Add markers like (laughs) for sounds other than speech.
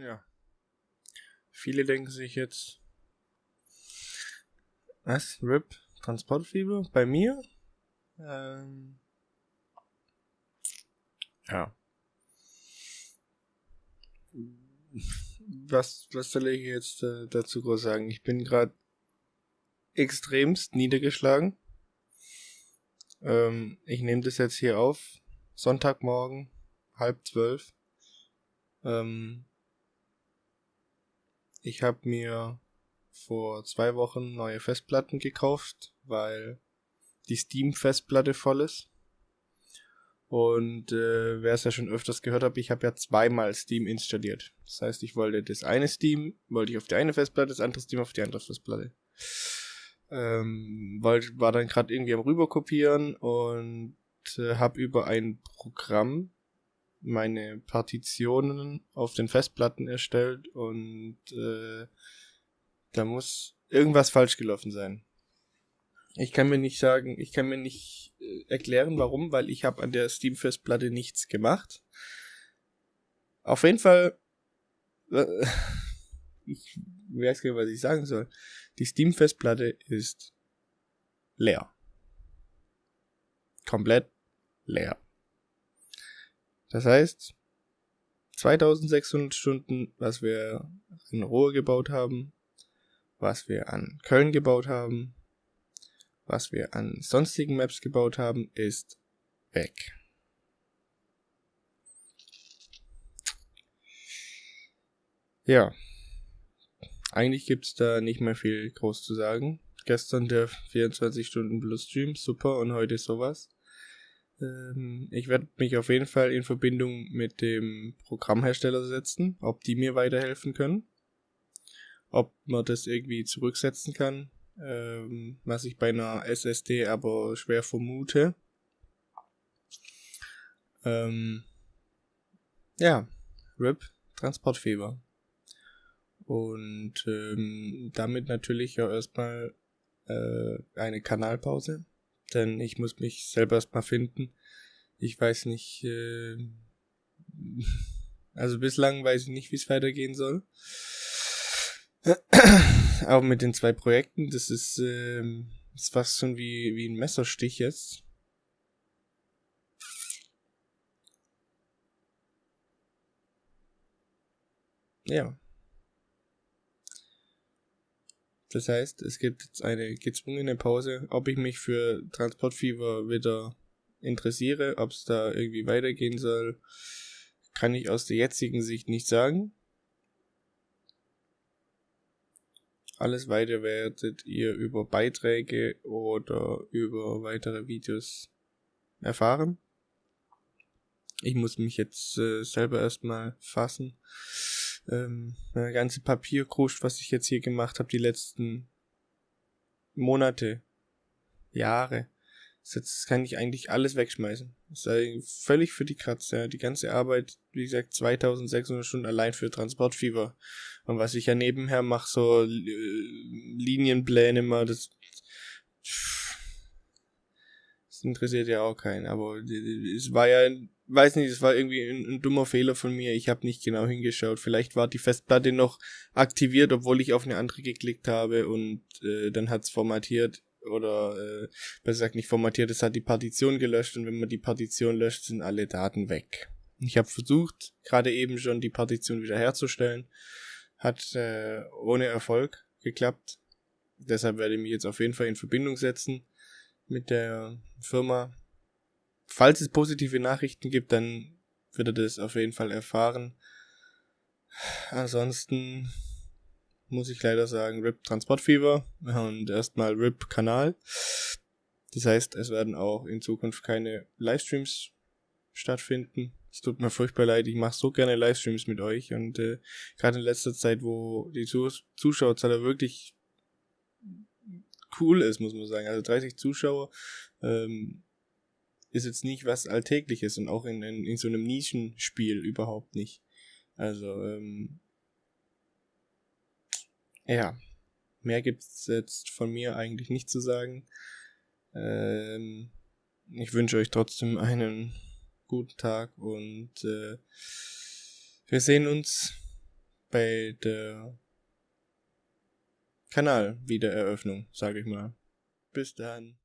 Ja. Viele denken sich jetzt, was? RIP? Transportfieber? Bei mir? Ähm, ja. Was, was soll ich jetzt äh, dazu groß sagen? Ich bin gerade extremst niedergeschlagen. Ähm, ich nehme das jetzt hier auf. Sonntagmorgen, halb zwölf. Ähm, ich habe mir vor zwei Wochen neue Festplatten gekauft, weil die Steam-Festplatte voll ist. Und äh, wer es ja schon öfters gehört hat, ich habe ja zweimal Steam installiert. Das heißt, ich wollte das eine Steam, wollte ich auf die eine Festplatte, das andere Steam auf die andere Festplatte. Ähm, wollte, war dann gerade irgendwie am rüberkopieren und äh, habe über ein Programm meine Partitionen auf den Festplatten erstellt und äh, da muss irgendwas falsch gelaufen sein. Ich kann mir nicht sagen, ich kann mir nicht äh, erklären, warum, weil ich habe an der Steam-Festplatte nichts gemacht. Auf jeden Fall, äh, (laughs) ich weiß gar nicht, was ich sagen soll. Die Steam-Festplatte ist leer. Komplett leer. Das heißt, 2600 Stunden, was wir in Ruhe gebaut haben, was wir an Köln gebaut haben, was wir an sonstigen Maps gebaut haben, ist weg. Ja, eigentlich gibt's da nicht mehr viel groß zu sagen. Gestern der 24 Stunden Plus Stream, super, und heute sowas. Ähm, ich werde mich auf jeden Fall in Verbindung mit dem Programmhersteller setzen, ob die mir weiterhelfen können ob man das irgendwie zurücksetzen kann, ähm, was ich bei einer SSD aber schwer vermute. Ähm, ja, RIP, Transportfieber. Und ähm, damit natürlich auch erstmal äh, eine Kanalpause, denn ich muss mich selber erstmal finden. Ich weiß nicht, äh, (laughs) also bislang weiß ich nicht, wie es weitergehen soll. (clears throat) Auch mit den zwei Projekten, das ist, das ist fast schon wie, wie ein Messerstich jetzt. Ja. Das heißt, es gibt jetzt eine gezwungene Pause, ob ich mich für Transportfieber wieder interessiere, ob es da irgendwie weitergehen soll, kann ich aus der jetzigen Sicht nicht sagen. Alles weiter werdet ihr über Beiträge oder über weitere Videos erfahren. Ich muss mich jetzt äh, selber erstmal fassen. Ähm, ganze Papierkrusch, was ich jetzt hier gemacht habe, die letzten Monate, Jahre, Jetzt kann ich eigentlich alles wegschmeißen. Das sei völlig für die Katze. Ja. Die ganze Arbeit, wie gesagt, 2600 Stunden allein für Transportfieber. Und was ich ja nebenher mache, so äh, Linienpläne mal, das, das interessiert ja auch keinen. Aber es war ja, weiß nicht, es war irgendwie ein, ein dummer Fehler von mir. Ich habe nicht genau hingeschaut. Vielleicht war die Festplatte noch aktiviert, obwohl ich auf eine andere geklickt habe und äh, dann hat's formatiert oder äh, besser gesagt nicht formatiert, es hat die Partition gelöscht und wenn man die Partition löscht, sind alle Daten weg. Ich habe versucht, gerade eben schon die Partition wiederherzustellen, hat äh, ohne Erfolg geklappt. Deshalb werde ich mich jetzt auf jeden Fall in Verbindung setzen mit der Firma. Falls es positive Nachrichten gibt, dann wird er das auf jeden Fall erfahren. Ansonsten muss ich leider sagen, RIP Transportfieber und erstmal RIP Kanal. Das heißt, es werden auch in Zukunft keine Livestreams stattfinden. Es tut mir furchtbar leid, ich mache so gerne Livestreams mit euch und äh, gerade in letzter Zeit, wo die Zus Zuschauerzahl wirklich cool ist, muss man sagen. Also 30 Zuschauer ähm, ist jetzt nicht was Alltägliches und auch in, in, in so einem Nischenspiel überhaupt nicht. Also ähm, ja, mehr gibt's jetzt von mir eigentlich nicht zu sagen. Ähm, ich wünsche euch trotzdem einen guten Tag und äh, wir sehen uns bei der Kanalwiedereröffnung, sage ich mal. Bis dann.